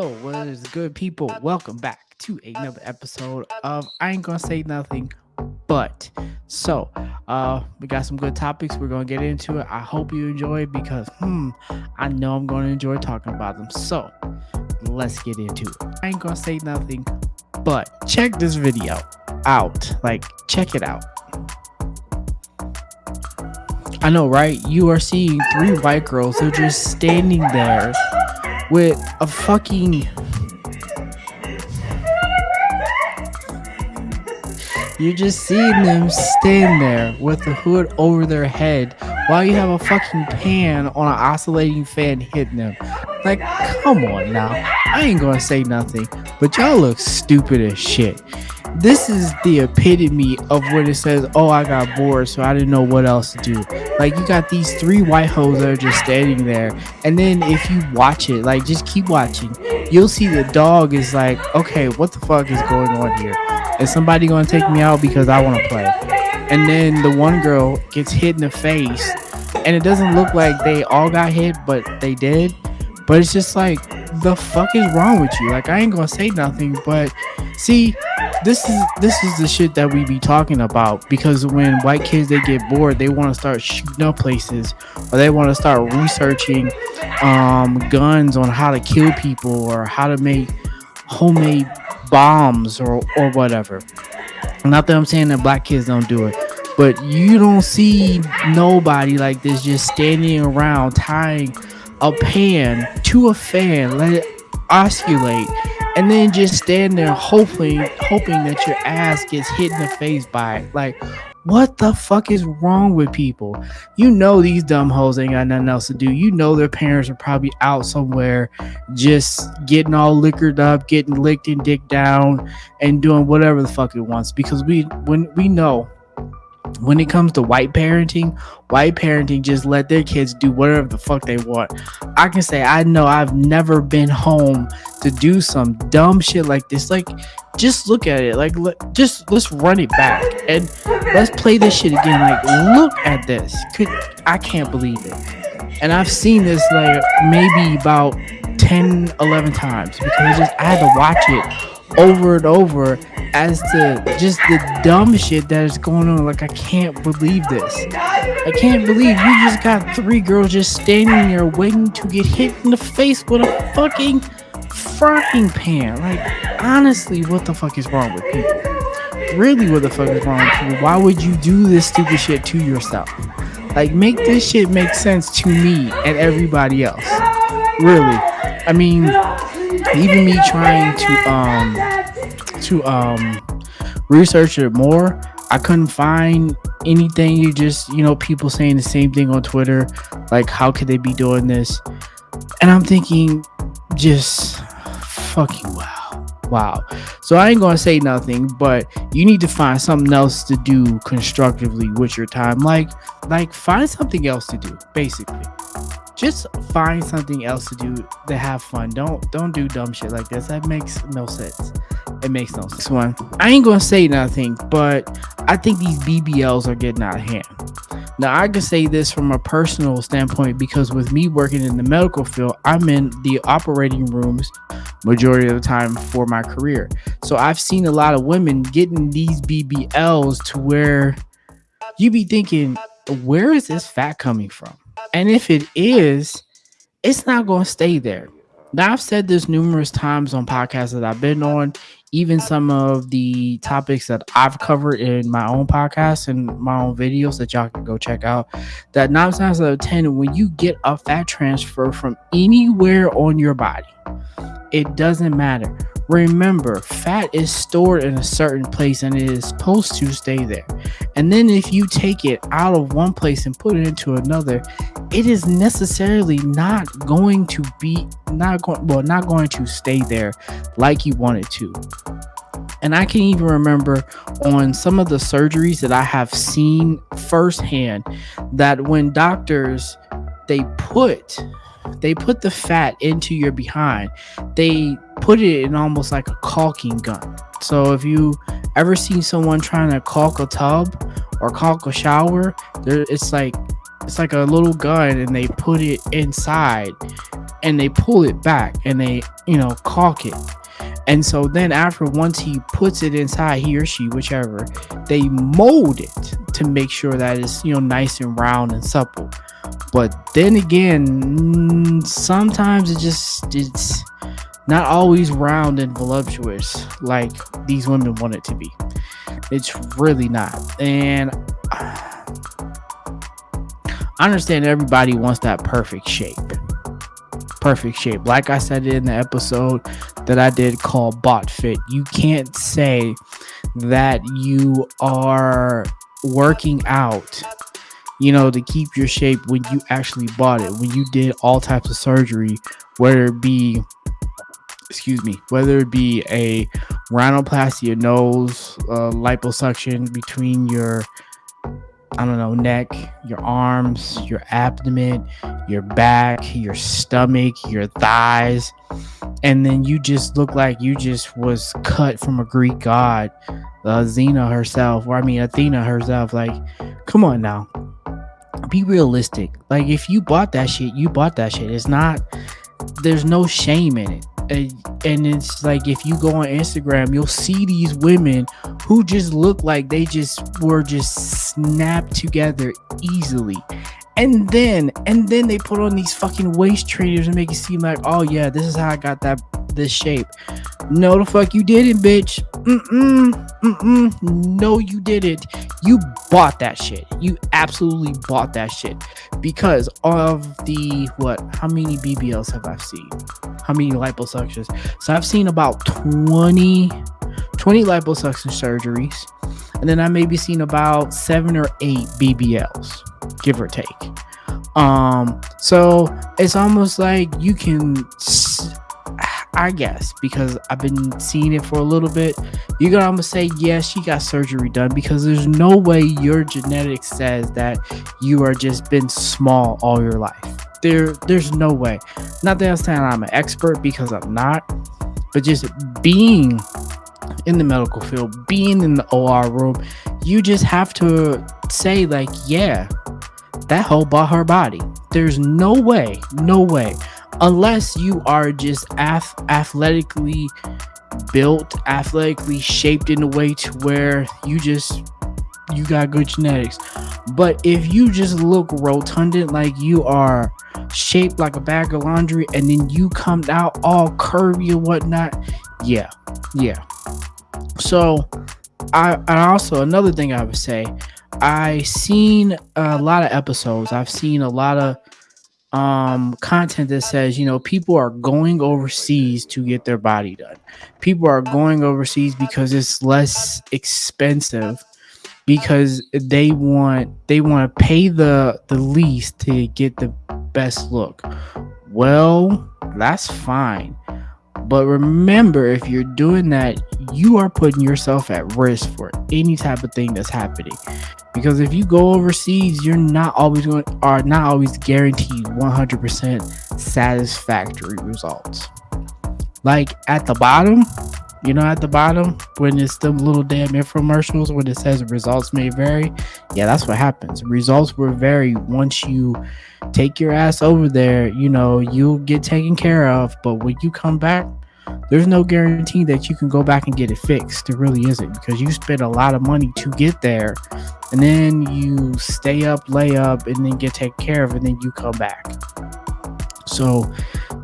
Oh, what is good, people? Welcome back to another episode of I Ain't Gonna Say Nothing But. So, uh, we got some good topics. We're gonna get into it. I hope you enjoy because, hmm, I know I'm gonna enjoy talking about them. So, let's get into it. I ain't gonna say nothing but check this video out. Like, check it out. I know, right? You are seeing three white girls. They're just standing there with a fucking You're just seeing them stand there with the hood over their head while you have a fucking pan on an oscillating fan hitting them. Like, come on now. I ain't gonna say nothing, but y'all look stupid as shit. This is the epitome of when it says, Oh, I got bored, so I didn't know what else to do. Like, you got these three white hoes that are just standing there, and then if you watch it, like, just keep watching, you'll see the dog is like, Okay, what the fuck is going on here? Is somebody gonna take me out because I wanna play? And then the one girl gets hit in the face, and it doesn't look like they all got hit, but they did. But it's just like, the fuck is wrong with you? Like, I ain't gonna say nothing, but see, this is this is the shit that we be talking about because when white kids they get bored, they want to start shooting up places or they want to start researching um, guns on how to kill people or how to make homemade bombs or or whatever. Not that I'm saying that black kids don't do it, but you don't see nobody like this just standing around tying a pan to a fan, let it oscillate, and then just stand there hoping hoping that your ass gets hit in the face by it. Like, what the fuck is wrong with people? You know these dumb hoes ain't got nothing else to do. You know their parents are probably out somewhere just getting all liquored up, getting licked and dick down, and doing whatever the fuck it wants. Because we when we know when it comes to white parenting, white parenting just let their kids do whatever the fuck they want. I can say I know I've never been home to do some dumb shit like this. Like, just look at it. Like, just let's run it back and let's play this shit again. Like, look at this. Could I can't believe it. And I've seen this like maybe about 10, 11 times because I just I had to watch it over and over as to just the dumb shit that is going on. Like, I can't believe this. I can't believe you just got three girls just standing there waiting to get hit in the face with a fucking frying pan. Like, honestly, what the fuck is wrong with people? Really, what the fuck is wrong with people? Why would you do this stupid shit to yourself? Like, make this shit make sense to me and everybody else. Really. I mean, even me trying to, um, to um research it more, I couldn't find anything. You just, you know, people saying the same thing on Twitter, like how could they be doing this? And I'm thinking, just fucking wow. Wow. So I ain't gonna say nothing, but you need to find something else to do constructively with your time. Like, like find something else to do, basically just find something else to do to have fun. Don't don't do dumb shit like this. That makes no sense. It makes no sense. One, I ain't gonna say nothing, but I think these BBLs are getting out of hand. Now I can say this from a personal standpoint because with me working in the medical field, I'm in the operating rooms majority of the time for my career. So I've seen a lot of women getting these BBLs to where you be thinking, where is this fat coming from? And if it is, it's not going to stay there. Now, I've said this numerous times on podcasts that I've been on, even some of the topics that I've covered in my own podcast and my own videos that y'all can go check out. That nine times out of 10, when you get a fat transfer from anywhere on your body, it doesn't matter. Remember, fat is stored in a certain place and it is supposed to stay there. And then if you take it out of one place and put it into another, it is necessarily not going to be not going well, not going to stay there like you want it to. And I can even remember on some of the surgeries that I have seen firsthand that when doctors they put they put the fat into your behind. They put it in almost like a caulking gun. So if you ever seen someone trying to caulk a tub or caulk a shower, there it's like it's like a little gun and they put it inside and they pull it back and they, you know, caulk it. And so then after once he puts it inside, he or she, whichever, they mold it to make sure that it's, you know, nice and round and supple. But then again, sometimes it just it's not always round and voluptuous like these women want it to be. It's really not. And uh, I understand everybody wants that perfect shape. Perfect shape. Like I said in the episode that I did called Bot Fit, you can't say that you are working out you know, to keep your shape when you actually bought it, when you did all types of surgery, whether it be excuse me, whether it be a rhinoplasty, a nose, liposuction between your, I don't know, neck, your arms, your abdomen, your back, your stomach, your thighs, and then you just look like you just was cut from a Greek god, uh, Xena herself, or I mean Athena herself. Like, come on now, be realistic. Like, if you bought that shit, you bought that shit. It's not. There's no shame in it and it's like if you go on Instagram, you'll see these women who just look like they just were just snapped together easily. And then and then they put on these fucking waist trainers and make it seem like, oh yeah, this is how I got that this shape. No, the fuck you didn't, bitch. Mm-mm, mm-mm. No, you didn't. You bought that shit. You absolutely bought that shit because of the what? How many BBLs have I seen? How many liposuctions? So I've seen about 20, 20 liposuction surgeries, and then I maybe seen about seven or eight BBLs, give or take. Um, so it's almost like you can I guess because I've been seeing it for a little bit, you're gonna almost say, yeah, she got surgery done because there's no way your genetics says that you are just been small all your life. There, there's no way. Not that I'm saying I'm an expert because I'm not, but just being in the medical field, being in the OR room, you just have to say, like, yeah, that whole bought her body. There's no way, no way unless you are just ath- athletically built, athletically shaped in a way to where you just you got good genetics. But if you just look rotundant like you are shaped like a bag of laundry and then you come out all curvy and whatnot, yeah, yeah. So I and also another thing I would say, I seen a lot of episodes. I've seen a lot of um, content that says, you know, people are going overseas to get their body done. People are going overseas because it's less expensive because they want they want to pay the the least to get the best look. Well, that's fine. But remember, if you're doing that, you are putting yourself at risk for any type of thing that's happening. Because if you go overseas you're not always going are not always guaranteed 100% satisfactory results. Like at the bottom you know at the bottom when it's the little damn infomercials when it says results may vary yeah that's what happens. Results will vary once you take your ass over there you know you'll get taken care of but when you come back there's no guarantee that you can go back and get it fixed. There really isn't because you spend a lot of money to get there and then you stay up, lay up, and then get taken care of, and then you come back. So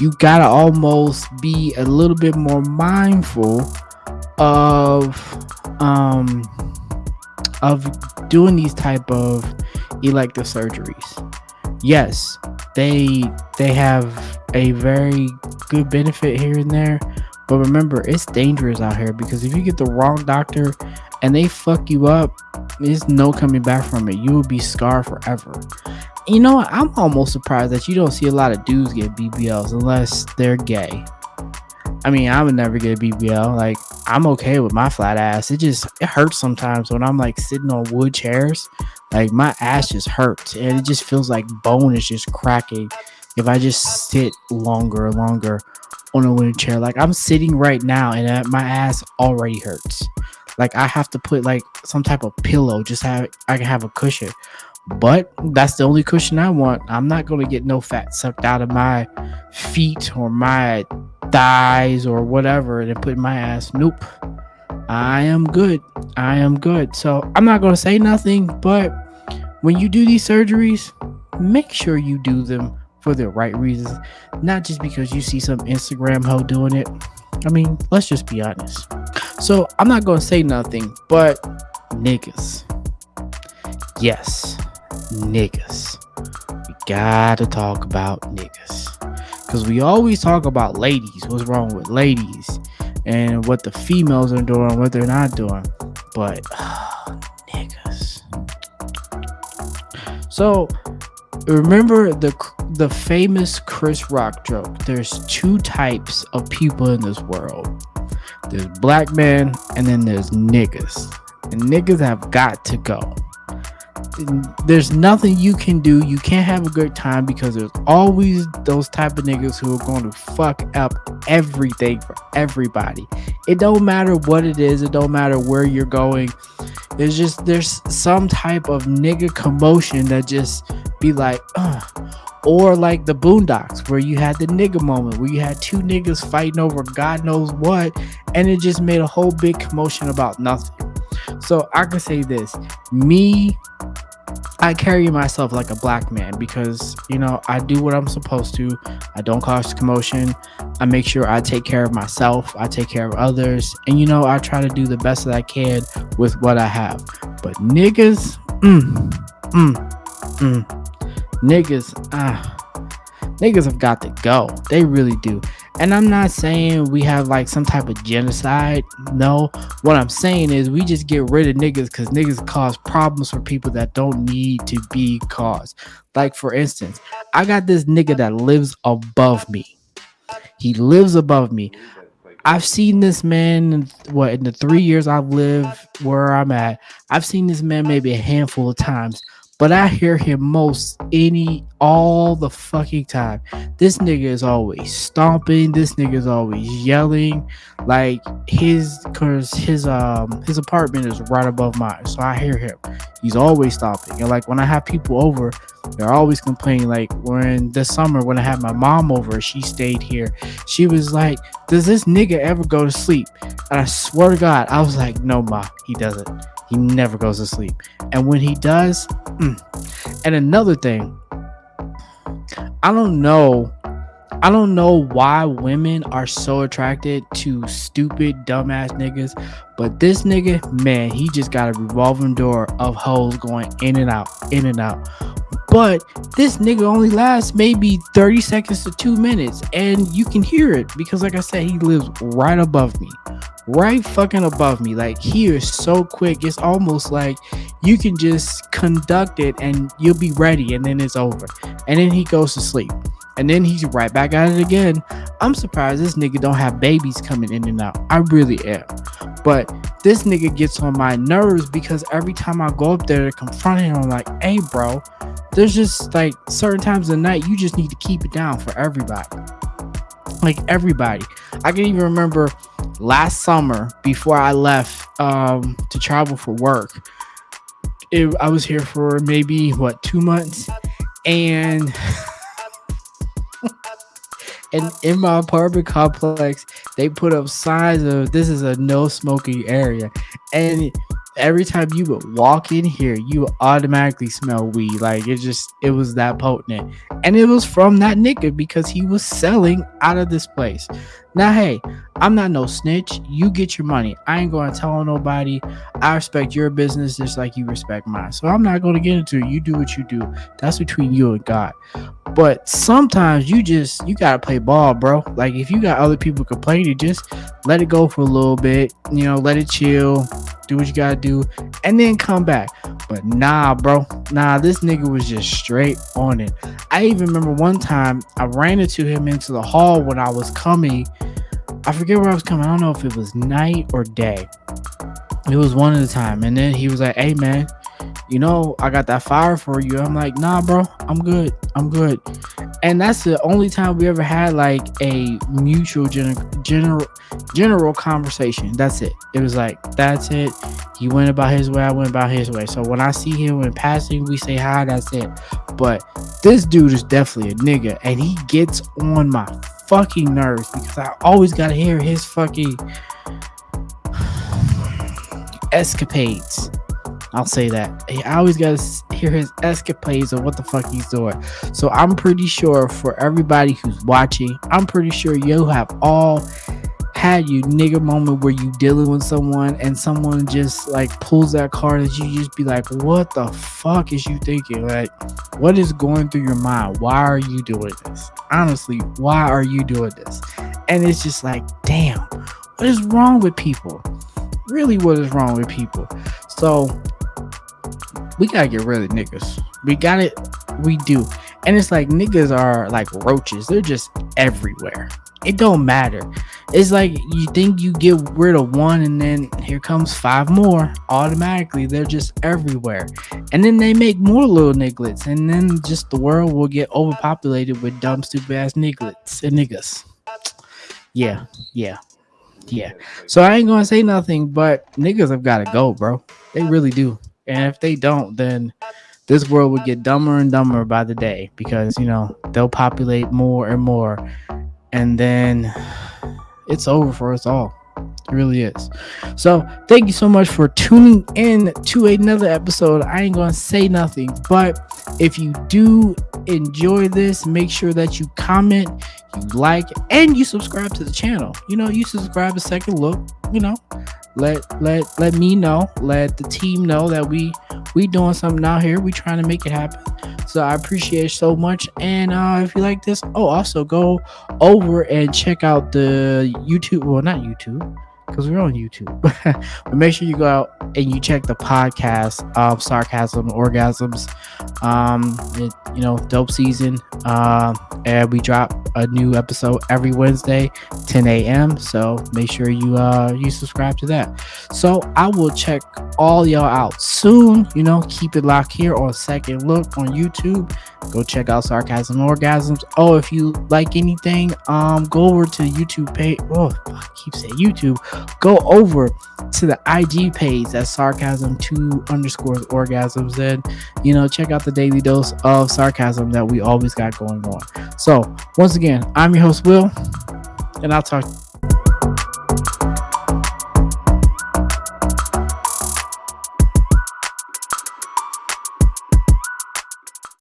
you gotta almost be a little bit more mindful of um of doing these type of elective surgeries. Yes, they they have a very good benefit here and there. But remember, it's dangerous out here because if you get the wrong doctor and they fuck you up, there's no coming back from it. You will be scarred forever. You know? I'm almost surprised that you don't see a lot of dudes get BBLs unless they're gay. I mean, I would never get a BBL. Like, I'm okay with my flat ass. It just it hurts sometimes when I'm like sitting on wood chairs. Like my ass just hurts, and it just feels like bone is just cracking if I just sit longer and longer on a wooden chair. Like I'm sitting right now and uh, my ass already hurts. Like I have to put like some type of pillow, just have I can have a cushion. But that's the only cushion I want. I'm not going to get no fat sucked out of my feet or my thighs or whatever and put my ass. Nope. I am good. I am good. So I'm not going to say nothing, but when you do these surgeries, make sure you do them for the right reasons, not just because you see some Instagram hoe doing it. I mean, let's just be honest. So I'm not going to say nothing, but niggas. Yes, niggas. We gotta talk about niggas. Because we always talk about ladies, what's wrong with ladies, and what the females are doing, what they're not doing. But, uh, niggas. So, remember the the famous Chris Rock joke. There's two types of people in this world. There's black men and then there's niggas. And niggas have got to go. There's nothing you can do. You can't have a good time because there's always those type of niggas who are going to fuck up everything for everybody. It don't matter what it is. It don't matter where you're going. There's just there's some type of nigga commotion that just be like, uh, or like the Boondocks, where you had the nigga moment, where you had two niggas fighting over God knows what, and it just made a whole big commotion about nothing. So I can say this me, I carry myself like a black man because, you know, I do what I'm supposed to. I don't cause commotion. I make sure I take care of myself. I take care of others. And, you know, I try to do the best that I can with what I have. But niggas, mm, mm, mm niggas, ah, niggas have got to go. They really do. And I'm not saying we have like some type of genocide. No, what I'm saying is we just get rid of niggas because niggas cause problems for people that don't need to be caused. Like, for instance, I got this nigga that lives above me. He lives above me. I've seen this man what in the three years I've lived where I'm at. I've seen this man maybe a handful of times but I hear him most any all the fucking time. This nigga is always stomping. This nigga is always yelling. Like his cause his um his apartment is right above mine. So I hear him. He's always stomping. And like when I have people over, they're always complaining. Like when this summer when I had my mom over, she stayed here. She was like, Does this nigga ever go to sleep? And I swear to God, I was like, No, ma, he doesn't. He never goes to sleep. And when he does, mm. and another thing, I don't know. I don't know why women are so attracted to stupid, dumbass niggas, but this nigga, man, he just got a revolving door of hoes going in and out, in and out. But this nigga only lasts maybe 30 seconds to two minutes, and you can hear it because, like I said, he lives right above me right fucking above me. Like he is so quick. It's almost like you can just conduct it and you'll be ready and then it's over. And then he goes to sleep. And then he's right back at it again. I'm surprised this nigga don't have babies coming in and out. I really am. But this nigga gets on my nerves because every time I go up there to confront him, I'm like, hey bro, there's just like certain times of the night you just need to keep it down for everybody. Like everybody. I can even remember last summer before I left um, to travel for work. It, I was here for maybe what two months, and and in my apartment complex, they put up signs of this is a no smoking area, and every time you would walk in here, you automatically smell weed. Like it just it was that potent. And it was from that nigga because he was selling out of this place. Now, hey, I'm not no snitch. You get your money. I ain't gonna tell nobody. I respect your business just like you respect mine. So I'm not gonna get into it. You do what you do. That's between you and God. But sometimes you just you gotta play ball, bro. Like if you got other people complaining, just let it go for a little bit. You know, let it chill. Do what you gotta do, and then come back. But nah, bro. Nah, this nigga was just straight on it. I even remember one time I ran into him into the hall when I was coming I forget where I was coming. I don't know if it was night or day. It was one at a time. And then he was like, Hey man, you know, I got that fire for you. I'm like, nah, bro, I'm good. I'm good. and that's the only time we ever had like a mutual gen- general general conversation that's it it was like that's it he went about his way i went about his way so when i see him in passing we say hi that's it but this dude is definitely a nigga and he gets on my fucking nerves because i always gotta hear his fucking escapades I'll say that. I always gotta hear his escapades of what the fuck he's doing. So I'm pretty sure for everybody who's watching, I'm pretty sure you have all had you nigga moment where you dealing with someone and someone just like pulls that card that you just be like, what the fuck is you thinking? Like, what is going through your mind? Why are you doing this? Honestly, why are you doing this? And it's just like, damn, what is wrong with people? Really, what is wrong with people? So we gotta get rid of niggas. We got it. We do. And it's like niggas are like roaches. They're just everywhere. It don't matter. It's like you think you get rid of one and then here comes five more. Automatically, they're just everywhere. And then they make more little nigglets. And then just the world will get overpopulated with dumb, stupid ass nigglets and niggas. Yeah, yeah, yeah. So I ain't gonna say nothing, but niggas have gotta go, bro. They really do. And if they don't, then this world would get dumber and dumber by the day because, you know, they'll populate more and more. And then it's over for us all. It really is. So thank you so much for tuning in to another episode. I ain't gonna say nothing, but if you do enjoy this, make sure that you comment, you like, and you subscribe to the channel. You know, you subscribe a second look, you know, let let let me know let the team know that we we doing something out here we trying to make it happen so i appreciate so much. And uh if you like this oh also go over and check out the youtube well not youtube because we're on YouTube. but make sure you go out and you check the podcast of Sarcasm Orgasms. Um, it, you know, dope season. Uh, and we drop a new episode every Wednesday, 10 a.m. So make sure you uh you subscribe to that. So I will check all y'all out soon. You know, keep it locked here on Second Look on YouTube. Go check out Sarcasm Orgasms. Oh, if you like anything, um, go over to YouTube page. Oh, I keep saying YouTube go over to the IG page that's sarcasm two underscores orgasms and you know check out the daily dose of sarcasm that we always got going on. So once again, I'm your host Will, and I'll talk